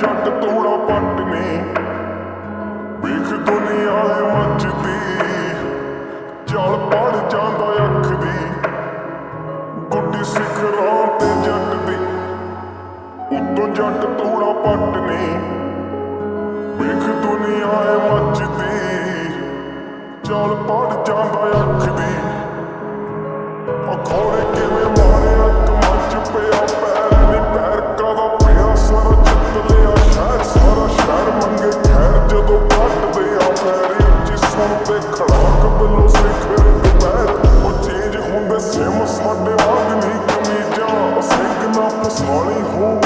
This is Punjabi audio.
ਜੱਟ ਤੋੜਾ ਪੱਟ ਨੇ। ਵੇਖ ਦੁਨੀਆ ਹੈ ਮੱਚਦੀ ਜਲ ਪੜ ਜਾਂਦਾ ਅੱਖ ਦੀ। ਗੁੱਡੀ ਸਿਖਰਾਂ ਤੇ ਜੱਟ ਦੀ। ਉੱਤੋਂ ਜੱਟ ਤੋੜਾ ਪੱਟ ਨੇ। ਵੇਖ ਦੁਨੀਆ ਹੈ ਮੱਚਦੀ ਜਲ ਪੜ ਜਾਂਦਾ ਅੱਖ ਦੀ। ਅਖੋੜੇ ਕਿਵੇਂ ਮਾਰਿਆ ਕਮੱਚ ਪਿਆ ਪੈ Sėmus vadė vandenį, kamidžia, pasveikina pasaulį, hū.